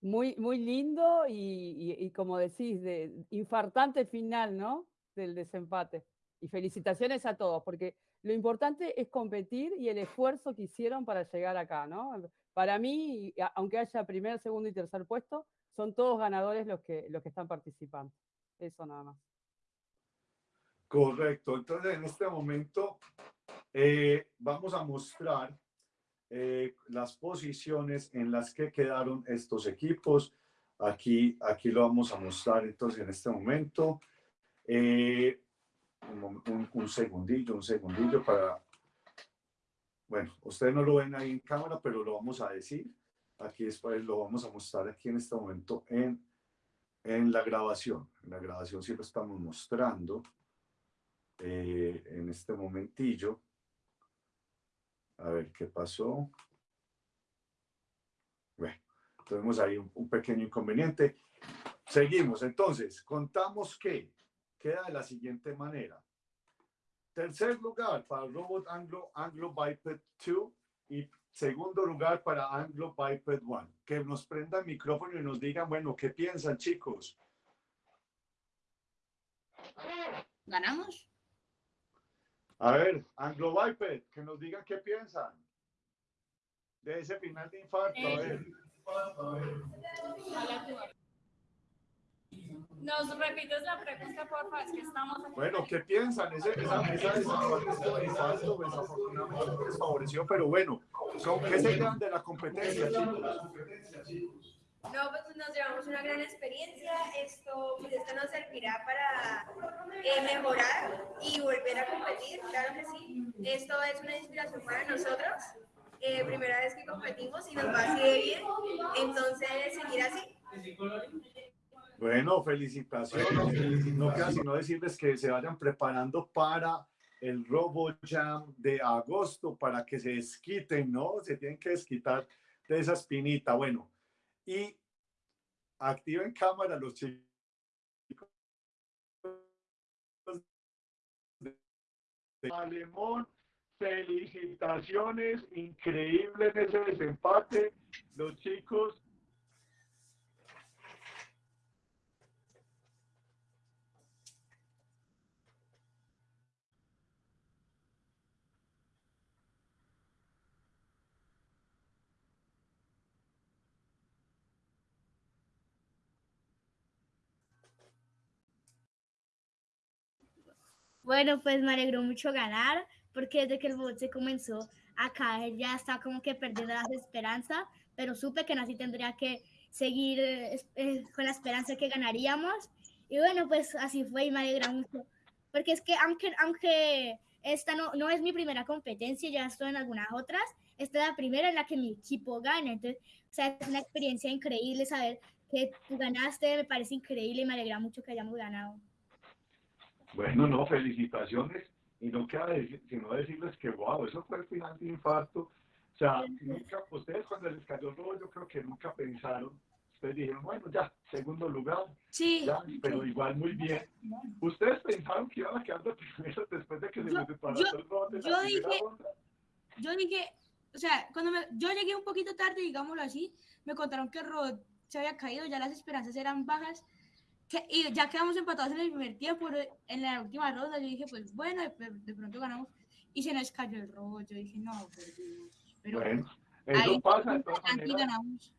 Muy, muy lindo y, y- y como decís, de infartante final, ¿no? Del desempate. Y felicitaciones a todos, porque lo importante es competir y el esfuerzo que hicieron para llegar acá, ¿no? Para mí, aunque haya primer, segundo y tercer puesto, son todos ganadores los que, los que están participando. Eso nada más. Correcto. Entonces, en este momento eh, vamos a mostrar eh, las posiciones en las que quedaron estos equipos. Aquí, aquí lo vamos a mostrar entonces en este momento. Eh, un, un- un segundillo, un segundillo para... Bueno, ustedes no lo ven ahí en cámara, pero lo vamos a decir. Aquí después lo vamos a mostrar aquí en este momento en, en la grabación. En la grabación lo estamos mostrando eh, en este momentillo. A ver qué pasó. Bueno, tuvimos ahí un, pequeño inconveniente. Seguimos. Entonces, contamos que queda de la siguiente manera. Tercer lugar para Robot Anglo, Anglo Biped 2 y segundo lugar para Anglo Biped 1. Que nos prendan el micrófono y nos digan, bueno, ¿qué piensan chicos? ¿Ganamos? A ver, Anglo Biped, que nos digan qué piensan de ese final de infarto. A ver. ¿Nos repites la pregunta, por favor? Es que estamos aquí. Bueno, ¿qué piensan? Ese, esa esa desempate estuvo de infarto, desafortunadamente les favoreció, pero bueno, ¿con ¿qué se quedan de la competencia, chicos? No, pues nos llevamos una gran experiencia. Esto, pues esto nos servirá para eh, mejorar y volver a competir, claro que sí. Esto es una inspiración para nosotros. Eh, primera vez que competimos y nos va así de bien. Entonces, seguir así. Bueno, felicitaciones. No queda sino decirles que se vayan preparando para el Robo Jam de agosto para que se desquiten, ¿no? Se tienen que desquitar de esa espinita. Bueno, y activen cámara los chicos. Alemón, felicitaciones, increíble en ese desempate. Los chicos Bueno, pues me alegró mucho ganar, porque desde que el bot se comenzó a caer ya estaba como que perdiendo las esperanzas, pero supe que así tendría que seguir eh, eh, con la esperanza que ganaríamos. Y bueno, pues así fue y me alegra mucho, porque es que aunque, aunque esta no, no es mi primera competencia, ya estoy en algunas otras. Esta es la primera en la que mi equipo gana. Entonces, o sea, es una experiencia increíble saber que tú ganaste, me parece increíble y me alegra mucho que hayamos ganado. Bueno, no, felicitaciones. Y no queda decir, sino decirles que, wow, eso fue el final de infarto. O sea, nunca, ustedes cuando les cayó el robo, yo creo que nunca pensaron. Ustedes dijeron, bueno, ya, segundo lugar. Sí. Ya, pero igual muy bien. Ustedes pensaron que iban a quedar de primero después de que se Yo- les desbarató yo- el robo de la yo primera dije- yo dije, o sea, cuando me- yo llegué un poquito tarde, digámoslo así, me contaron que el robot se había caído, ya las esperanzas eran bajas, y ya quedamos empatados en el primer tiempo, pero en la última ronda yo dije, pues bueno, de, de pronto ganamos, y se nos cayó el robot, yo dije, no, perdimos, pero Bueno, eso ahí pasa de ganamos.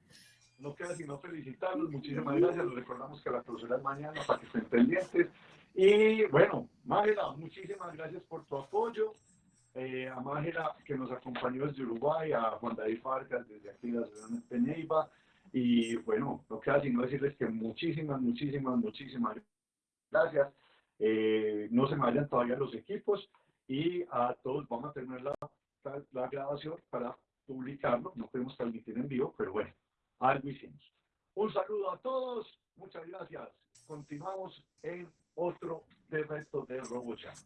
No queda sino felicitarlos, muchísimas gracias. Les recordamos que la clausura es mañana para que estén pendientes. Y bueno, Mágela, muchísimas gracias por tu apoyo. Eh, a Mágela, que nos acompañó desde Uruguay, a Juan David Farcas desde aquí de la ciudad de Neiva. Y bueno, no queda sino decirles que muchísimas, muchísimas, muchísimas gracias. Eh, no se me vayan todavía los equipos y a todos vamos a tener la, grabación para publicarlo. No podemos transmitir en vivo, pero bueno, algo hicimos. Un saludo a todos, muchas gracias. Continuamos en otro de reto de RoboChat.